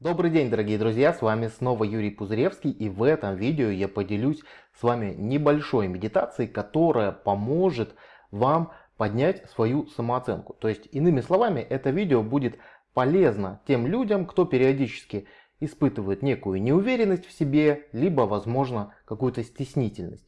Добрый день, дорогие друзья, с вами снова Юрий Пузыревский и в этом видео я поделюсь с вами небольшой медитацией, которая поможет вам поднять свою самооценку. То есть, иными словами, это видео будет полезно тем людям, кто периодически испытывает некую неуверенность в себе, либо, возможно, какую-то стеснительность.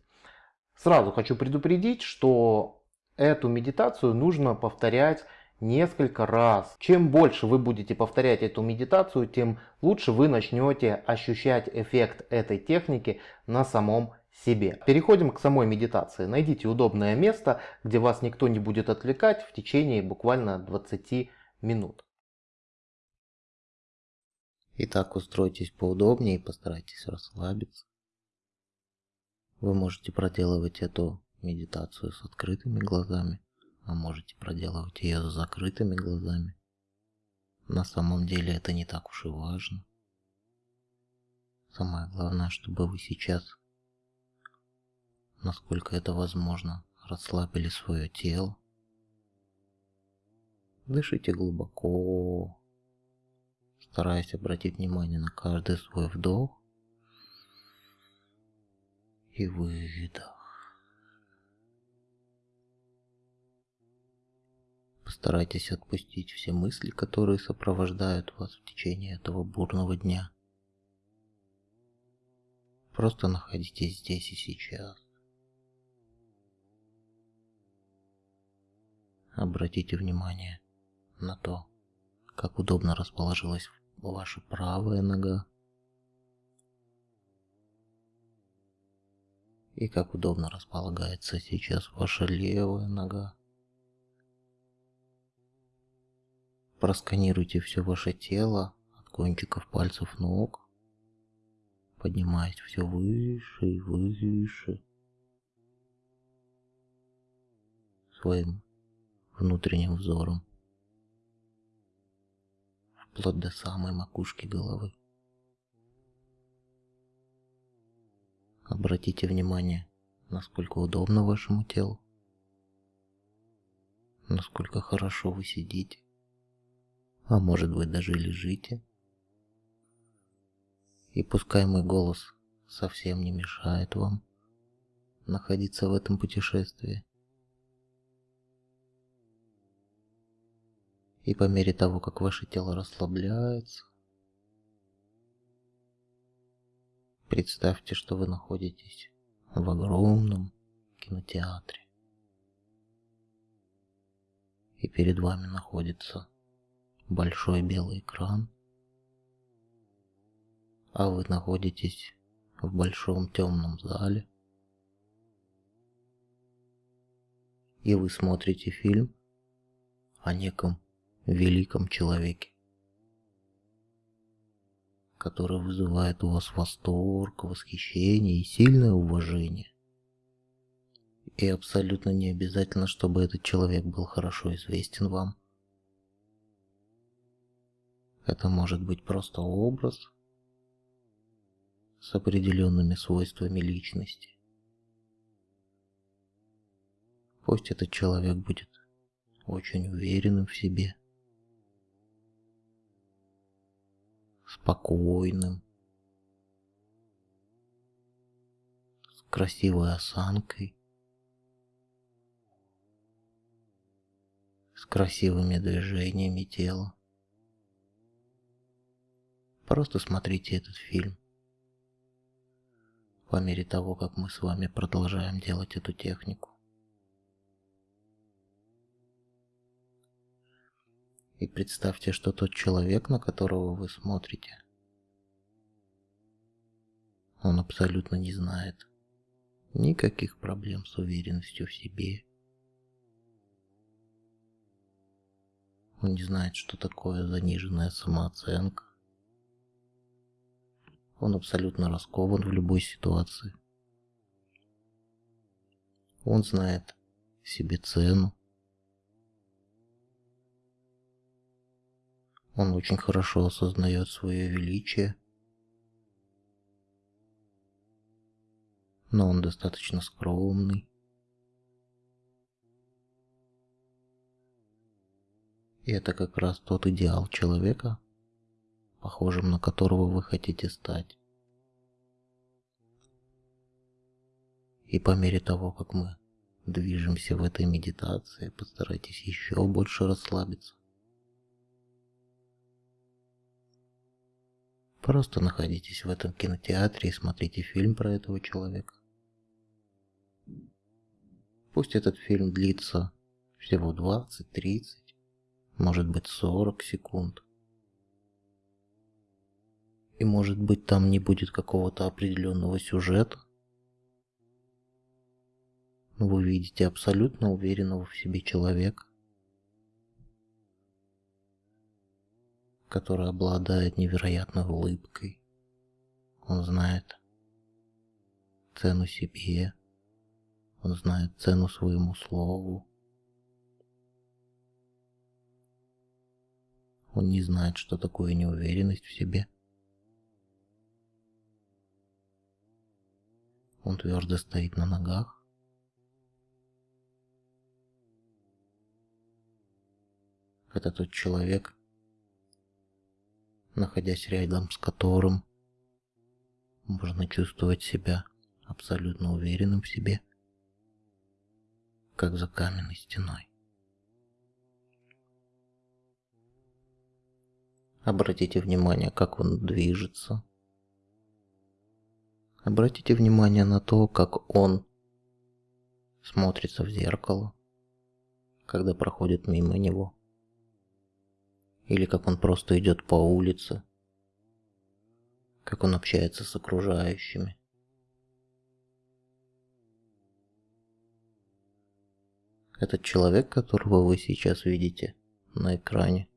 Сразу хочу предупредить, что эту медитацию нужно повторять несколько раз. Чем больше вы будете повторять эту медитацию, тем лучше вы начнете ощущать эффект этой техники на самом себе. Переходим к самой медитации. Найдите удобное место, где вас никто не будет отвлекать в течение буквально 20 минут. Итак, устройтесь поудобнее и постарайтесь расслабиться. Вы можете проделывать эту медитацию с открытыми глазами а можете проделывать ее с закрытыми глазами. На самом деле это не так уж и важно. Самое главное, чтобы вы сейчас, насколько это возможно, расслабили свое тело. Дышите глубоко, стараясь обратить внимание на каждый свой вдох и выдох. Постарайтесь отпустить все мысли, которые сопровождают вас в течение этого бурного дня. Просто находитесь здесь и сейчас. Обратите внимание на то, как удобно расположилась ваша правая нога и как удобно располагается сейчас ваша левая нога. Просканируйте все ваше тело от кончиков пальцев ног, поднимаясь все выше и выше. Своим внутренним взором, вплоть до самой макушки головы. Обратите внимание, насколько удобно вашему телу, насколько хорошо вы сидите а может быть даже лежите. И пускай мой голос совсем не мешает вам находиться в этом путешествии. И по мере того, как ваше тело расслабляется, представьте, что вы находитесь в огромном кинотеатре. И перед вами находится большой белый экран, а вы находитесь в большом темном зале, и вы смотрите фильм о неком великом человеке, который вызывает у вас восторг, восхищение и сильное уважение. И абсолютно не обязательно, чтобы этот человек был хорошо известен вам. Это может быть просто образ с определенными свойствами личности. Пусть этот человек будет очень уверенным в себе, спокойным, с красивой осанкой, с красивыми движениями тела. Просто смотрите этот фильм. По мере того, как мы с вами продолжаем делать эту технику. И представьте, что тот человек, на которого вы смотрите, он абсолютно не знает никаких проблем с уверенностью в себе. Он не знает, что такое заниженная самооценка. Он абсолютно раскован в любой ситуации. Он знает себе цену. Он очень хорошо осознает свое величие. Но он достаточно скромный. И это как раз тот идеал человека, похожим на которого вы хотите стать. И по мере того, как мы движемся в этой медитации, постарайтесь еще больше расслабиться. Просто находитесь в этом кинотеатре и смотрите фильм про этого человека. Пусть этот фильм длится всего 20-30, может быть 40 секунд. И может быть там не будет какого-то определенного сюжета. Но вы видите абсолютно уверенного в себе человека, который обладает невероятной улыбкой. Он знает цену себе, он знает цену своему слову. Он не знает, что такое неуверенность в себе. Он твердо стоит на ногах. Это тот человек, находясь рядом с которым можно чувствовать себя абсолютно уверенным в себе, как за каменной стеной. Обратите внимание, как он движется. Обратите внимание на то, как он смотрится в зеркало, когда проходит мимо него. Или как он просто идет по улице, как он общается с окружающими. Этот человек, которого вы сейчас видите на экране,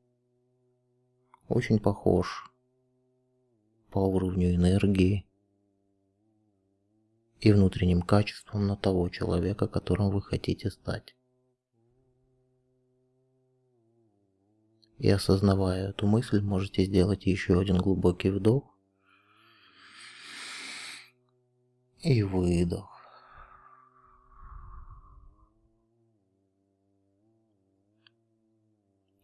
очень похож по уровню энергии и внутренним качествам на того человека, которым вы хотите стать. И осознавая эту мысль, можете сделать еще один глубокий вдох и выдох.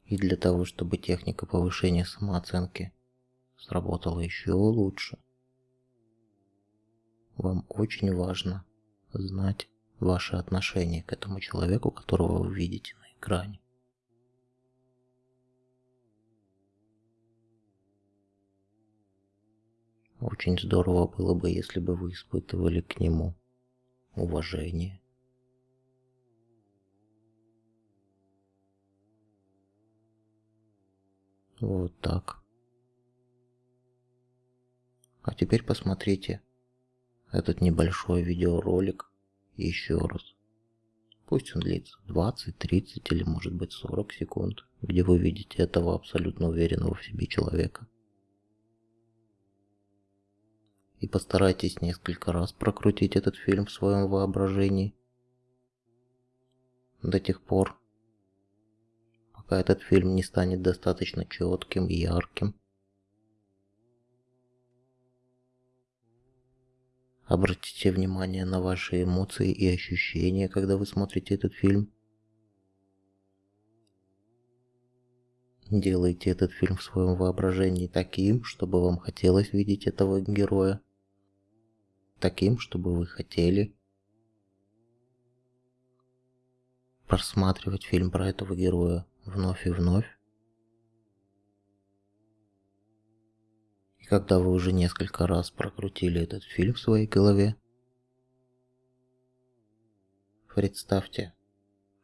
И для того, чтобы техника повышения самооценки сработала еще лучше, вам очень важно знать ваше отношение к этому человеку, которого вы видите на экране. Очень здорово было бы, если бы вы испытывали к нему уважение, Вот так. А теперь посмотрите этот небольшой видеоролик еще раз. Пусть он длится 20, 30 или может быть 40 секунд, где вы видите этого абсолютно уверенного в себе человека. И постарайтесь несколько раз прокрутить этот фильм в своем воображении до тех пор, пока этот фильм не станет достаточно четким ярким. Обратите внимание на ваши эмоции и ощущения, когда вы смотрите этот фильм. Делайте этот фильм в своем воображении таким, чтобы вам хотелось видеть этого героя. Таким, чтобы вы хотели просматривать фильм про этого героя вновь и вновь. Когда вы уже несколько раз прокрутили этот фильм в своей голове, представьте,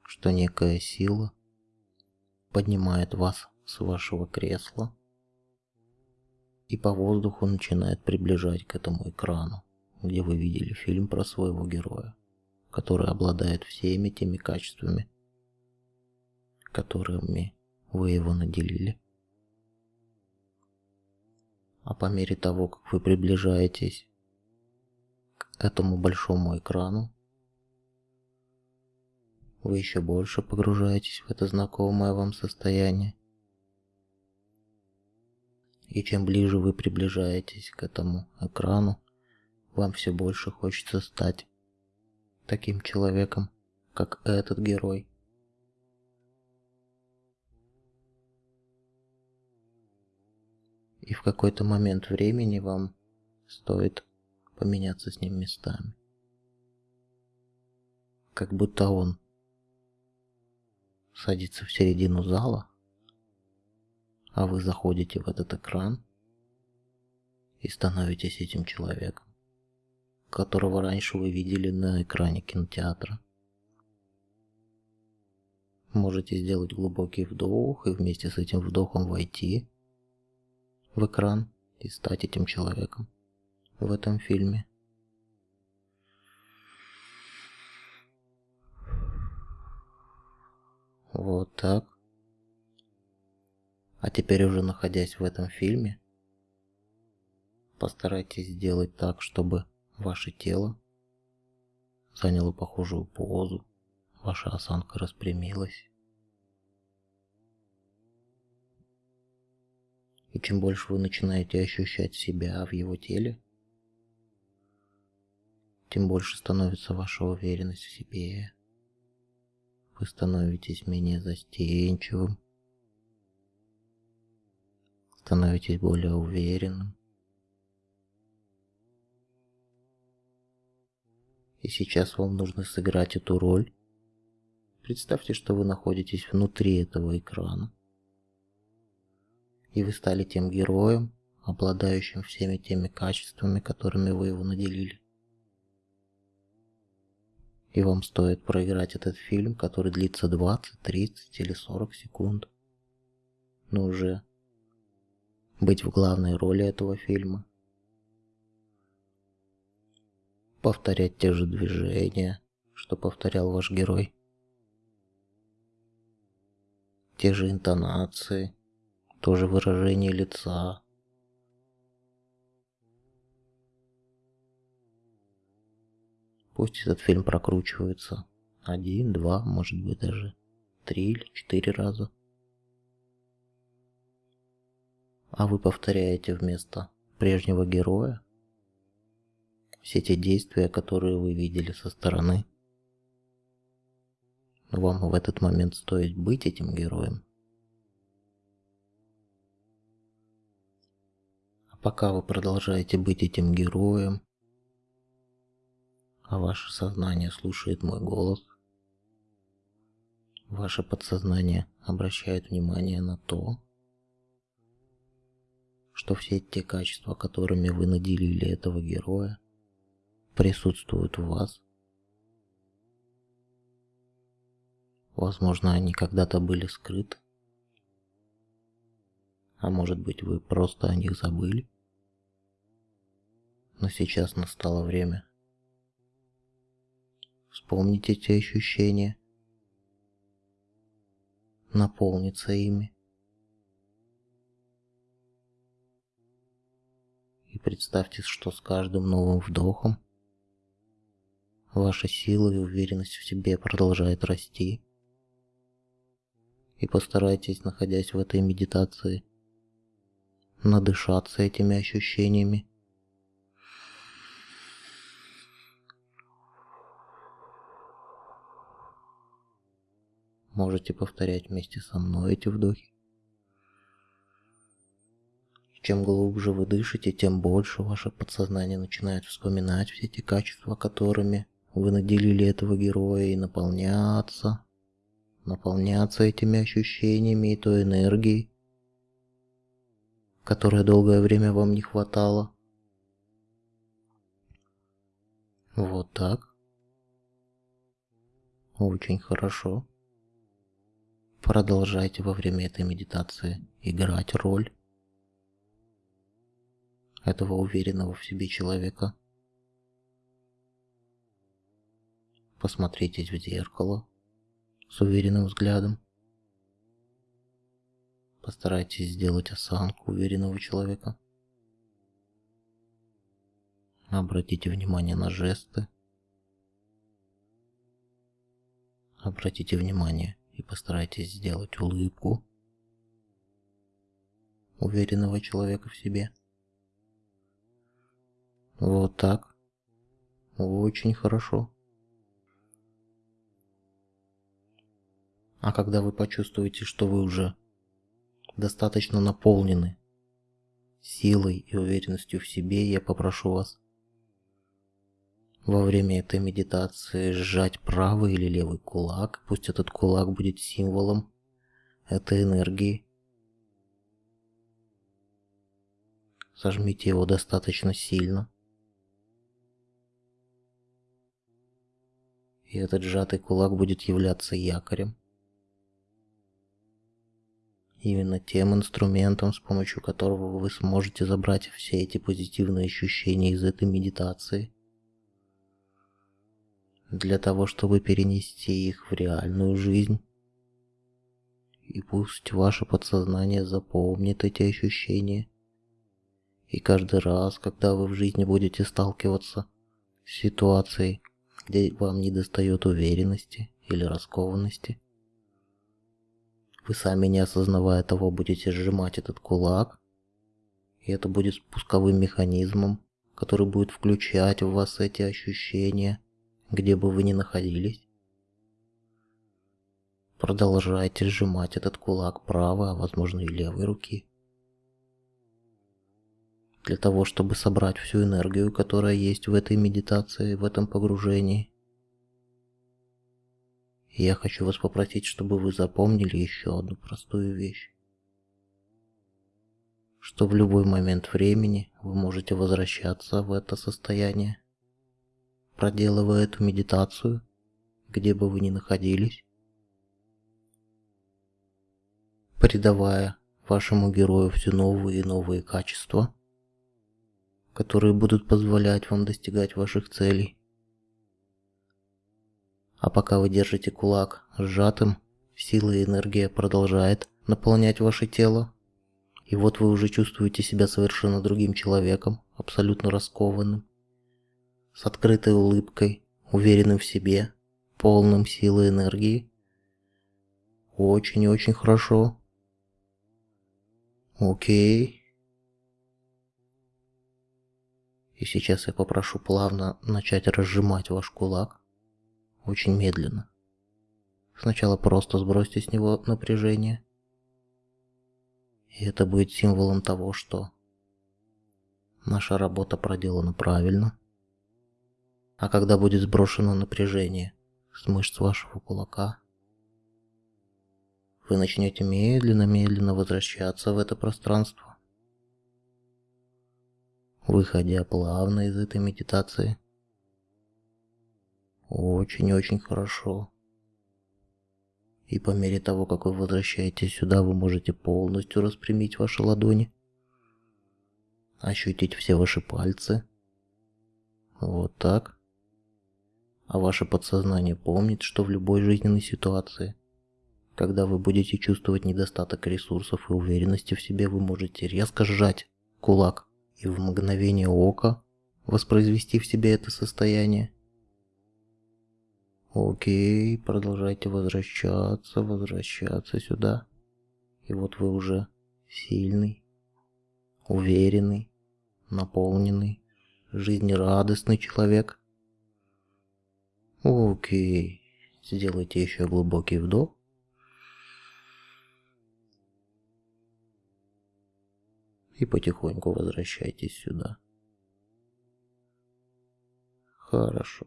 что некая сила поднимает вас с вашего кресла и по воздуху начинает приближать к этому экрану, где вы видели фильм про своего героя, который обладает всеми теми качествами, которыми вы его наделили. А по мере того, как вы приближаетесь к этому большому экрану, вы еще больше погружаетесь в это знакомое вам состояние. И чем ближе вы приближаетесь к этому экрану, вам все больше хочется стать таким человеком, как этот герой. И в какой-то момент времени вам стоит поменяться с ним местами. Как будто он садится в середину зала, а вы заходите в этот экран и становитесь этим человеком, которого раньше вы видели на экране кинотеатра. Можете сделать глубокий вдох и вместе с этим вдохом войти в экран и стать этим человеком в этом фильме. Вот так. А теперь уже находясь в этом фильме, постарайтесь сделать так, чтобы ваше тело заняло похожую позу, ваша осанка распрямилась. И чем больше вы начинаете ощущать себя в его теле, тем больше становится ваша уверенность в себе. Вы становитесь менее застенчивым, становитесь более уверенным. И сейчас вам нужно сыграть эту роль. Представьте, что вы находитесь внутри этого экрана. И вы стали тем героем, обладающим всеми теми качествами, которыми вы его наделили. И вам стоит проиграть этот фильм, который длится 20, 30 или 40 секунд. Но уже быть в главной роли этого фильма. Повторять те же движения, что повторял ваш герой. Те же интонации, то же выражение лица, Пусть этот фильм прокручивается один, два, может быть даже три или четыре раза. А вы повторяете вместо прежнего героя все те действия, которые вы видели со стороны. Вам в этот момент стоит быть этим героем. Пока вы продолжаете быть этим героем, а ваше сознание слушает мой голос. Ваше подсознание обращает внимание на то, что все те качества, которыми вы наделили этого героя, присутствуют в вас. Возможно, они когда-то были скрыты. А может быть, вы просто о них забыли. Но сейчас настало время вспомнить эти ощущения, наполниться ими. И представьте, что с каждым новым вдохом ваша сила и уверенность в себе продолжает расти. И постарайтесь, находясь в этой медитации, надышаться этими ощущениями Можете повторять вместе со мной эти вдохи. Чем глубже вы дышите, тем больше ваше подсознание начинает вспоминать все эти качества, которыми вы наделили этого героя и наполняться, наполняться этими ощущениями и той энергией, которой долгое время вам не хватало. Вот так. Очень хорошо. Продолжайте во время этой медитации играть роль этого уверенного в себе человека. Посмотритесь в зеркало с уверенным взглядом. Постарайтесь сделать осанку уверенного человека. Обратите внимание на жесты. Обратите внимание и постарайтесь сделать улыбку уверенного человека в себе. Вот так. Очень хорошо. А когда вы почувствуете, что вы уже достаточно наполнены силой и уверенностью в себе я попрошу вас во время этой медитации сжать правый или левый кулак. Пусть этот кулак будет символом этой энергии. Сожмите его достаточно сильно. И этот сжатый кулак будет являться якорем. Именно тем инструментом, с помощью которого вы сможете забрать все эти позитивные ощущения из этой медитации – для того, чтобы перенести их в реальную жизнь. И пусть ваше подсознание запомнит эти ощущения. И каждый раз, когда вы в жизни будете сталкиваться с ситуацией, где вам не достает уверенности или раскованности, вы сами не осознавая того будете сжимать этот кулак, и это будет спусковым механизмом, который будет включать в вас эти ощущения – где бы вы ни находились. Продолжайте сжимать этот кулак правой, а возможно и левой руки. Для того, чтобы собрать всю энергию, которая есть в этой медитации, в этом погружении. я хочу вас попросить, чтобы вы запомнили еще одну простую вещь. Что в любой момент времени вы можете возвращаться в это состояние проделывая эту медитацию, где бы вы ни находились, придавая вашему герою все новые и новые качества, которые будут позволять вам достигать ваших целей. А пока вы держите кулак сжатым, сила и энергия продолжает наполнять ваше тело, и вот вы уже чувствуете себя совершенно другим человеком, абсолютно раскованным, с открытой улыбкой, уверенным в себе, полным силы и энергии. Очень и очень хорошо. Окей. И сейчас я попрошу плавно начать разжимать ваш кулак. Очень медленно. Сначала просто сбросьте с него напряжение. И это будет символом того, что наша работа проделана правильно. А когда будет сброшено напряжение с мышц вашего кулака, вы начнете медленно-медленно возвращаться в это пространство, выходя плавно из этой медитации. Очень-очень хорошо. И по мере того, как вы возвращаетесь сюда, вы можете полностью распрямить ваши ладони, ощутить все ваши пальцы. Вот так а ваше подсознание помнит, что в любой жизненной ситуации, когда вы будете чувствовать недостаток ресурсов и уверенности в себе, вы можете резко сжать кулак и в мгновение ока воспроизвести в себе это состояние. Окей, продолжайте возвращаться, возвращаться сюда. И вот вы уже сильный, уверенный, наполненный, жизнерадостный человек. Окей. Сделайте еще глубокий вдох. И потихоньку возвращайтесь сюда. Хорошо.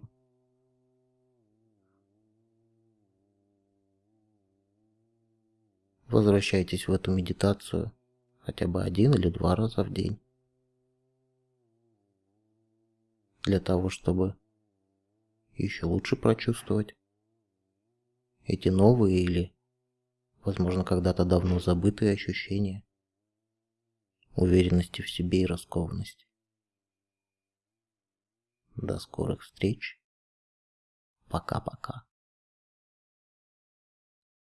Возвращайтесь в эту медитацию хотя бы один или два раза в день. Для того, чтобы еще лучше прочувствовать. Эти новые или, возможно, когда-то давно забытые ощущения уверенности в себе и раскованности. До скорых встреч. Пока-пока.